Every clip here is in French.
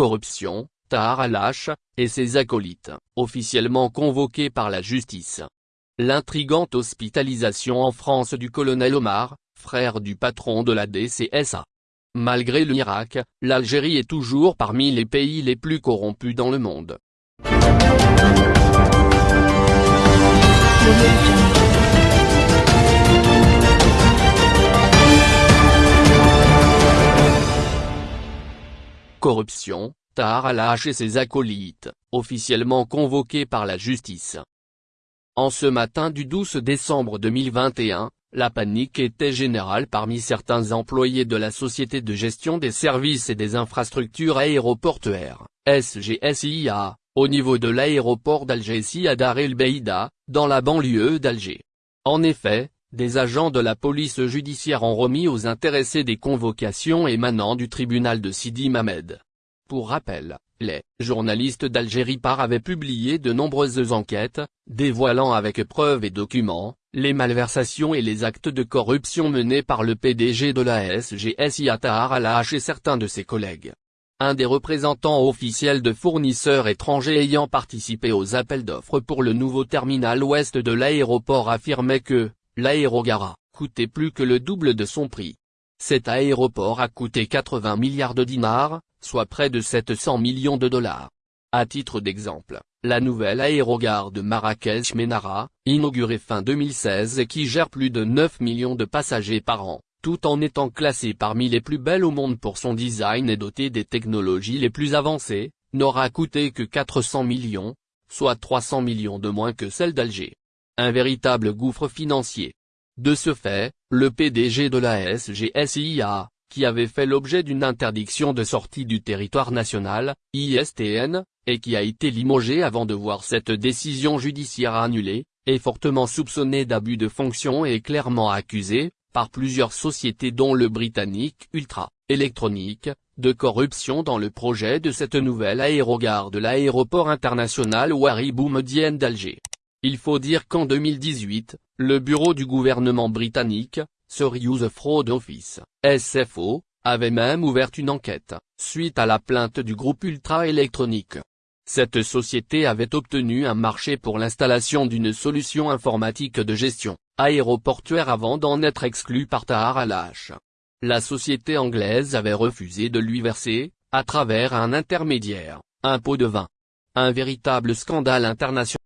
corruption, Tahar al-Hache, et ses acolytes, officiellement convoqués par la justice. L'intrigante hospitalisation en France du colonel Omar, frère du patron de la DCSA. Malgré l'Irak, l'Algérie est toujours parmi les pays les plus corrompus dans le monde. Corruption, Tahar al et ses acolytes, officiellement convoqués par la justice. En ce matin du 12 décembre 2021, la panique était générale parmi certains employés de la Société de gestion des services et des infrastructures aéroportuaires, SGSIA, au niveau de l'aéroport d'Alger Siad El Beida, dans la banlieue d'Alger. En effet, des agents de la police judiciaire ont remis aux intéressés des convocations émanant du tribunal de Sidi Mamed. Pour rappel, les journalistes d'Algérie Par avaient publié de nombreuses enquêtes, dévoilant avec preuves et documents, les malversations et les actes de corruption menés par le PDG de la SGSI Tahar al et certains de ses collègues. Un des représentants officiels de fournisseurs étrangers ayant participé aux appels d'offres pour le nouveau terminal ouest de l'aéroport affirmait que, l'aérogara, coûtait plus que le double de son prix. Cet aéroport a coûté 80 milliards de dinars, soit près de 700 millions de dollars. À titre d'exemple, la nouvelle aérogare de Marrakech-Ménara, inaugurée fin 2016 et qui gère plus de 9 millions de passagers par an, tout en étant classée parmi les plus belles au monde pour son design et dotée des technologies les plus avancées, n'aura coûté que 400 millions, soit 300 millions de moins que celle d'Alger. Un véritable gouffre financier. De ce fait, le PDG de la SGSIA, qui avait fait l'objet d'une interdiction de sortie du territoire national, ISTN, et qui a été limogé avant de voir cette décision judiciaire annulée, est fortement soupçonné d'abus de fonction et clairement accusé, par plusieurs sociétés dont le britannique Ultra, électronique, de corruption dans le projet de cette nouvelle aérogare de l'aéroport international Ouari Boumedienne d'Alger. Il faut dire qu'en 2018, le bureau du gouvernement britannique, Serious Fraud Office, SFO, avait même ouvert une enquête, suite à la plainte du groupe Ultra Électronique. Cette société avait obtenu un marché pour l'installation d'une solution informatique de gestion aéroportuaire avant d'en être exclue par Tahar al La société anglaise avait refusé de lui verser, à travers un intermédiaire, un pot de vin. Un véritable scandale international.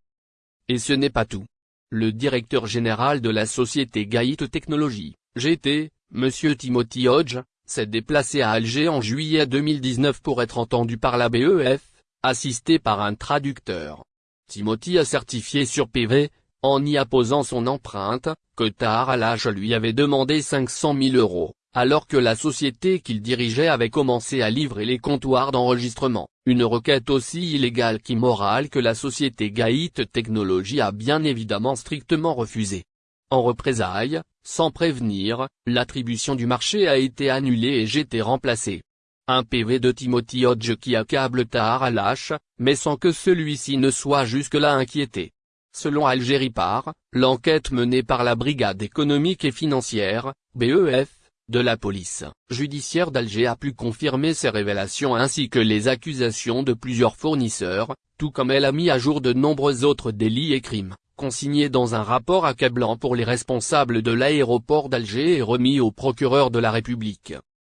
Et ce n'est pas tout. Le directeur général de la société Gaït Technologies, GT, M. Timothy Hodge, s'est déplacé à Alger en juillet 2019 pour être entendu par la BEF, assisté par un traducteur. Timothy a certifié sur PV, en y apposant son empreinte, que Tahar al lui avait demandé 500 000 euros alors que la société qu'il dirigeait avait commencé à livrer les comptoirs d'enregistrement, une requête aussi illégale qu'immorale que la société Gaït Technologies a bien évidemment strictement refusé. En représailles, sans prévenir, l'attribution du marché a été annulée et j'étais remplacé. Un PV de Timothy Hodge qui accable Tahar al mais sans que celui-ci ne soit jusque-là inquiété. Selon Algérie Par, l'enquête menée par la Brigade économique et financière, BEF, de la police judiciaire d'Alger a pu confirmer ces révélations ainsi que les accusations de plusieurs fournisseurs, tout comme elle a mis à jour de nombreux autres délits et crimes, consignés dans un rapport accablant pour les responsables de l'aéroport d'Alger et remis au procureur de la République.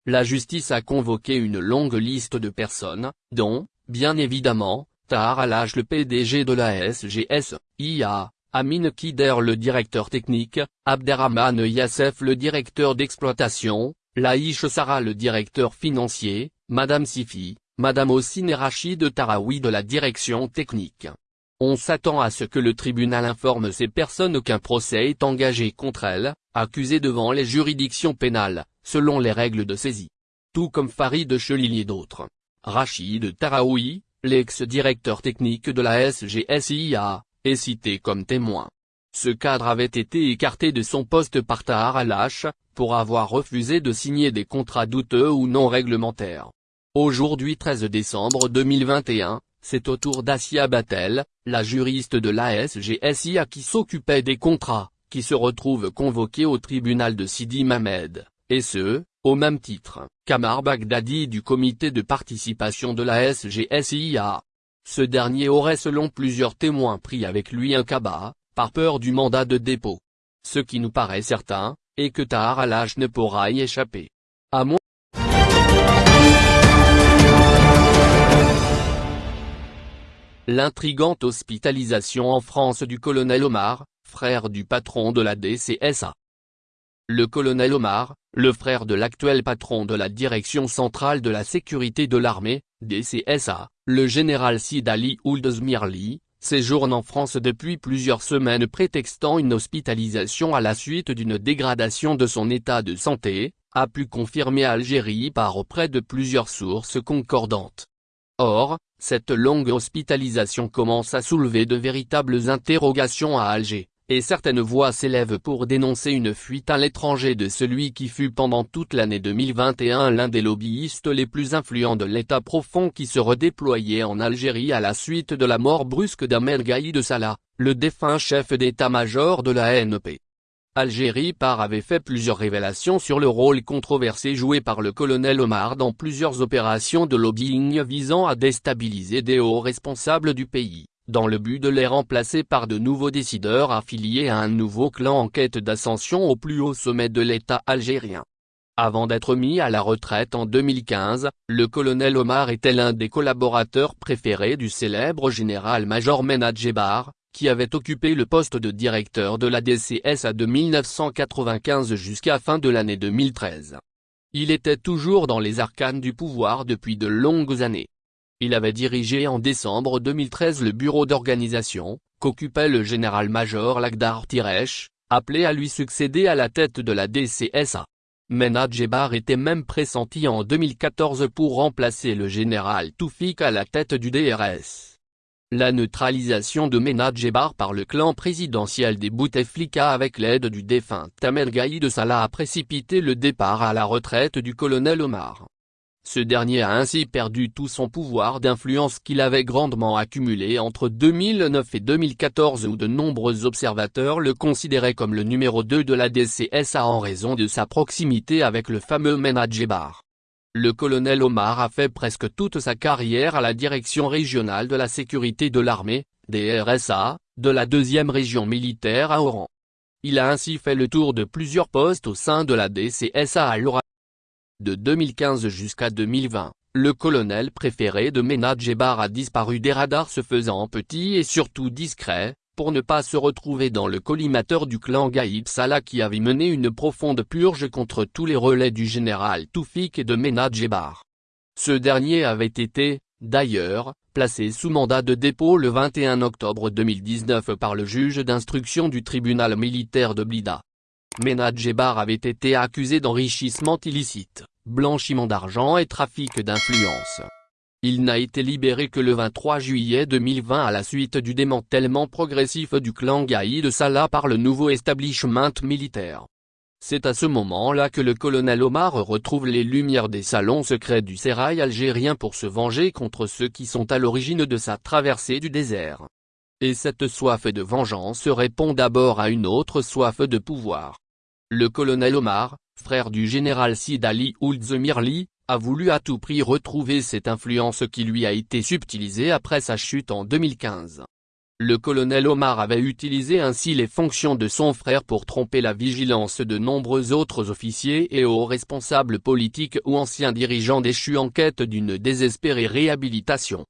La justice a convoqué une longue liste de personnes, dont, bien évidemment, Tahar al le PDG de la SGS, IA, Amin Kider le directeur technique, Abderrahman Yassef le directeur d'exploitation, Laïch Sarah le directeur financier, Madame Sifi, Madame Ossine Rachid Taraoui de la direction technique. On s'attend à ce que le tribunal informe ces personnes qu'un procès est engagé contre elles, accusées devant les juridictions pénales, selon les règles de saisie. Tout comme Farid Chelili et d'autres. Rachid Taraoui, l'ex-directeur technique de la SGSIA, est cité comme témoin. Ce cadre avait été écarté de son poste par Tahar al pour avoir refusé de signer des contrats douteux ou non réglementaires. Aujourd'hui 13 décembre 2021, c'est au tour d'Asia Batel, la juriste de l'ASGSIA qui s'occupait des contrats, qui se retrouve convoquée au tribunal de Sidi Mamed, et ce, au même titre, qu'Amar Baghdadi du comité de participation de la SGSIA. Ce dernier aurait selon plusieurs témoins pris avec lui un cabas, par peur du mandat de dépôt. Ce qui nous paraît certain, est que Tahar al ne pourra y échapper. À moins L'intrigante hospitalisation en France du colonel Omar, frère du patron de la DCSA. Le colonel Omar, le frère de l'actuel patron de la Direction centrale de la sécurité de l'armée, DCSA, le général Sid Ali Ould Zmirli, séjourne en France depuis plusieurs semaines prétextant une hospitalisation à la suite d'une dégradation de son état de santé, a pu confirmer Algérie par auprès de plusieurs sources concordantes. Or, cette longue hospitalisation commence à soulever de véritables interrogations à Alger, et certaines voix s'élèvent pour dénoncer une fuite à l'étranger de celui qui fut pendant toute l'année 2021 l'un des lobbyistes les plus influents de l'État profond qui se redéployait en Algérie à la suite de la mort brusque d'Ahmed Gaïd Salah, le défunt chef d'état-major de la NP. Algérie par avait fait plusieurs révélations sur le rôle controversé joué par le colonel Omar dans plusieurs opérations de lobbying visant à déstabiliser des hauts responsables du pays, dans le but de les remplacer par de nouveaux décideurs affiliés à un nouveau clan en quête d'ascension au plus haut sommet de l'État algérien. Avant d'être mis à la retraite en 2015, le colonel Omar était l'un des collaborateurs préférés du célèbre général-major Menad Jebar, qui avait occupé le poste de directeur de la DCSA de 1995 jusqu'à fin de l'année 2013. Il était toujours dans les arcanes du pouvoir depuis de longues années. Il avait dirigé en décembre 2013 le bureau d'organisation, qu'occupait le général-major Lagdar Tiresh, appelé à lui succéder à la tête de la DCSA. Menad Jebar était même pressenti en 2014 pour remplacer le général Toufik à la tête du DRS. La neutralisation de Menad Jebar par le clan présidentiel des Bouteflika avec l'aide du défunt Tamer Gaïd Salah a précipité le départ à la retraite du colonel Omar. Ce dernier a ainsi perdu tout son pouvoir d'influence qu'il avait grandement accumulé entre 2009 et 2014 où de nombreux observateurs le considéraient comme le numéro 2 de la DCSA en raison de sa proximité avec le fameux Menad Jebar. Le colonel Omar a fait presque toute sa carrière à la direction régionale de la sécurité de l'armée, DRSA, de la deuxième région militaire à Oran. Il a ainsi fait le tour de plusieurs postes au sein de la DCSA à l'Oran. De 2015 jusqu'à 2020, le colonel préféré de Menad Jebar a disparu des radars se faisant petit et surtout discret, pour ne pas se retrouver dans le collimateur du clan Gaïb Salah qui avait mené une profonde purge contre tous les relais du général Toufik et de Menad Jebar. Ce dernier avait été, d'ailleurs, placé sous mandat de dépôt le 21 octobre 2019 par le juge d'instruction du tribunal militaire de Blida. Menad Jebar avait été accusé d'enrichissement illicite, blanchiment d'argent et trafic d'influence. Il n'a été libéré que le 23 juillet 2020 à la suite du démantèlement progressif du clan Gaïd Salah par le nouveau establishment militaire. C'est à ce moment-là que le colonel Omar retrouve les lumières des salons secrets du sérail algérien pour se venger contre ceux qui sont à l'origine de sa traversée du désert. Et cette soif de vengeance répond d'abord à une autre soif de pouvoir. Le colonel Omar, frère du général Sid Ali Ould a voulu à tout prix retrouver cette influence qui lui a été subtilisée après sa chute en 2015. Le colonel Omar avait utilisé ainsi les fonctions de son frère pour tromper la vigilance de nombreux autres officiers et hauts responsables politiques ou anciens dirigeants déchus en quête d'une désespérée réhabilitation.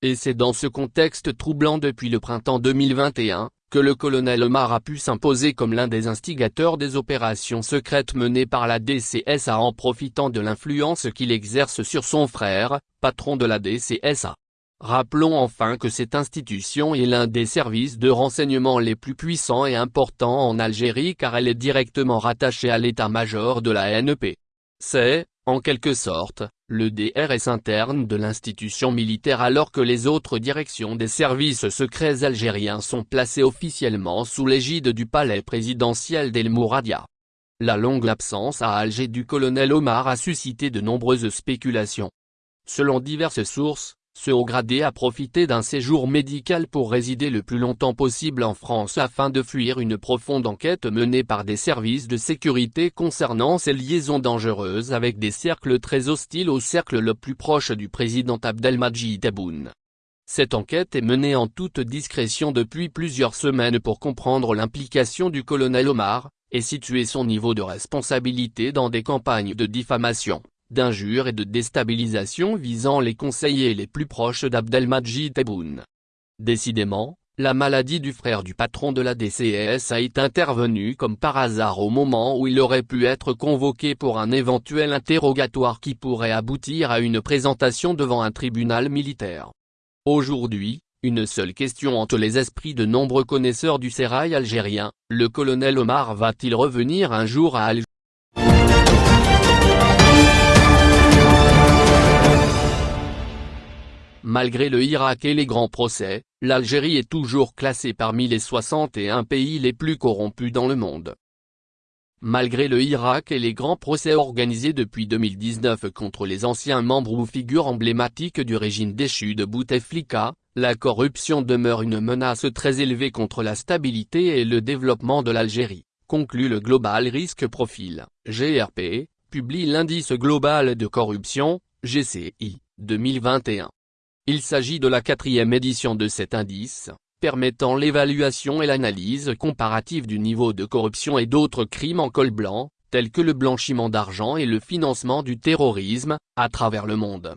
Et c'est dans ce contexte troublant depuis le printemps 2021, que le colonel Omar a pu s'imposer comme l'un des instigateurs des opérations secrètes menées par la DCSA en profitant de l'influence qu'il exerce sur son frère, patron de la DCSA. Rappelons enfin que cette institution est l'un des services de renseignement les plus puissants et importants en Algérie car elle est directement rattachée à l'état-major de la NEP. C'est, en quelque sorte, le DRS interne de l'institution militaire alors que les autres directions des services secrets algériens sont placées officiellement sous l'égide du palais présidentiel d'El Mouradia. La longue absence à Alger du colonel Omar a suscité de nombreuses spéculations. Selon diverses sources, ce haut gradé a profité d'un séjour médical pour résider le plus longtemps possible en France afin de fuir une profonde enquête menée par des services de sécurité concernant ses liaisons dangereuses avec des cercles très hostiles au cercle le plus proche du président Abdelmadjid Tebboune. Cette enquête est menée en toute discrétion depuis plusieurs semaines pour comprendre l'implication du colonel Omar, et situer son niveau de responsabilité dans des campagnes de diffamation d'injures et de déstabilisation visant les conseillers les plus proches d'Abdelmajid Tebboune. Décidément, la maladie du frère du patron de la DCS a été intervenue comme par hasard au moment où il aurait pu être convoqué pour un éventuel interrogatoire qui pourrait aboutir à une présentation devant un tribunal militaire. Aujourd'hui, une seule question entre les esprits de nombreux connaisseurs du sérail algérien, le colonel Omar va-t-il revenir un jour à Alger Malgré le Irak et les grands procès, l'Algérie est toujours classée parmi les 61 pays les plus corrompus dans le monde. Malgré le Irak et les grands procès organisés depuis 2019 contre les anciens membres ou figures emblématiques du régime déchu de Bouteflika, la corruption demeure une menace très élevée contre la stabilité et le développement de l'Algérie, conclut le Global Risk Profile, GRP, publie l'indice global de corruption, GCI, 2021. Il s'agit de la quatrième édition de cet indice, permettant l'évaluation et l'analyse comparative du niveau de corruption et d'autres crimes en col blanc, tels que le blanchiment d'argent et le financement du terrorisme, à travers le monde.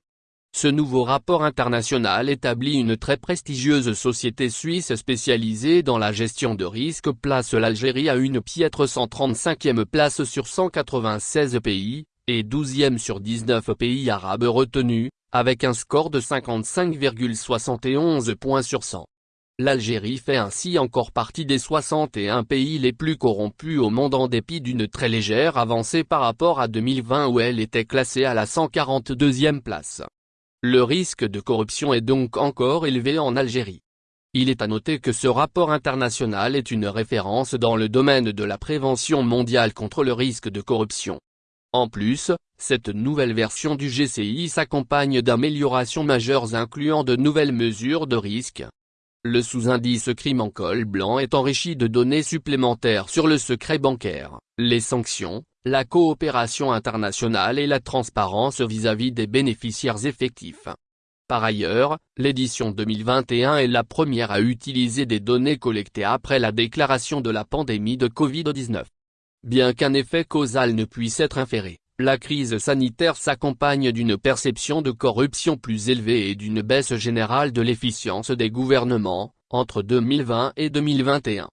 Ce nouveau rapport international établit une très prestigieuse société suisse spécialisée dans la gestion de risques place l'Algérie à une piètre 135e place sur 196 pays, et 12e sur 19 pays arabes retenus, avec un score de 55,71 points sur 100. L'Algérie fait ainsi encore partie des 61 pays les plus corrompus au monde en dépit d'une très légère avancée par rapport à 2020 où elle était classée à la 142e place. Le risque de corruption est donc encore élevé en Algérie. Il est à noter que ce rapport international est une référence dans le domaine de la prévention mondiale contre le risque de corruption. En plus, cette nouvelle version du GCI s'accompagne d'améliorations majeures incluant de nouvelles mesures de risque. Le sous-indice crime en col blanc est enrichi de données supplémentaires sur le secret bancaire, les sanctions, la coopération internationale et la transparence vis-à-vis -vis des bénéficiaires effectifs. Par ailleurs, l'édition 2021 est la première à utiliser des données collectées après la déclaration de la pandémie de Covid-19. Bien qu'un effet causal ne puisse être inféré, la crise sanitaire s'accompagne d'une perception de corruption plus élevée et d'une baisse générale de l'efficience des gouvernements, entre 2020 et 2021.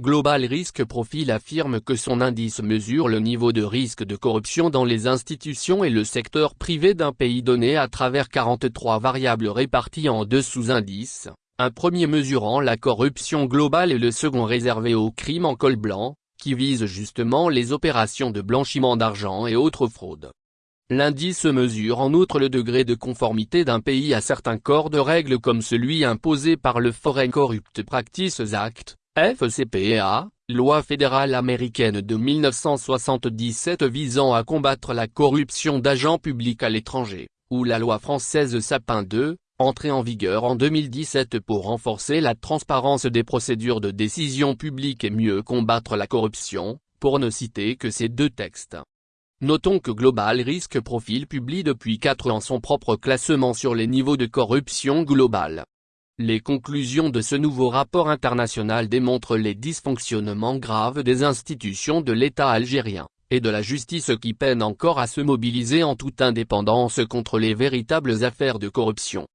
Global Risk Profile affirme que son indice mesure le niveau de risque de corruption dans les institutions et le secteur privé d'un pays donné à travers 43 variables réparties en deux sous-indices, un premier mesurant la corruption globale et le second réservé aux crimes en col blanc, qui vise justement les opérations de blanchiment d'argent et autres fraudes. L'indice mesure en outre le degré de conformité d'un pays à certains corps de règles comme celui imposé par le Foreign Corrupt Practices Act, FCPA, loi fédérale américaine de 1977 visant à combattre la corruption d'agents publics à l'étranger, ou la loi française Sapin 2, entrée en vigueur en 2017 pour renforcer la transparence des procédures de décision publique et mieux combattre la corruption, pour ne citer que ces deux textes. Notons que Global Risk Profile publie depuis 4 ans son propre classement sur les niveaux de corruption globale. Les conclusions de ce nouveau rapport international démontrent les dysfonctionnements graves des institutions de l'État algérien, et de la justice qui peinent encore à se mobiliser en toute indépendance contre les véritables affaires de corruption.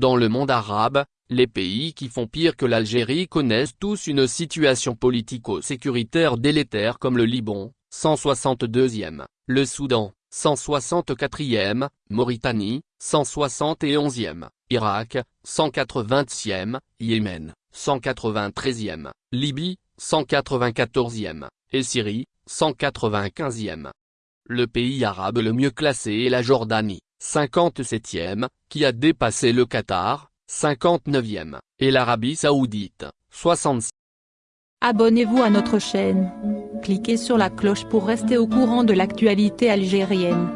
Dans le monde arabe, les pays qui font pire que l'Algérie connaissent tous une situation politico-sécuritaire délétère comme le Liban, 162e, le Soudan, 164e, Mauritanie, 171e, Irak, 180e, Yémen, 193e, Libye, 194e, et Syrie, 195e. Le pays arabe le mieux classé est la Jordanie, 57e, qui a dépassé le Qatar, 59e, et l'Arabie Saoudite, 66. Abonnez-vous à notre chaîne. Cliquez sur la cloche pour rester au courant de l'actualité algérienne.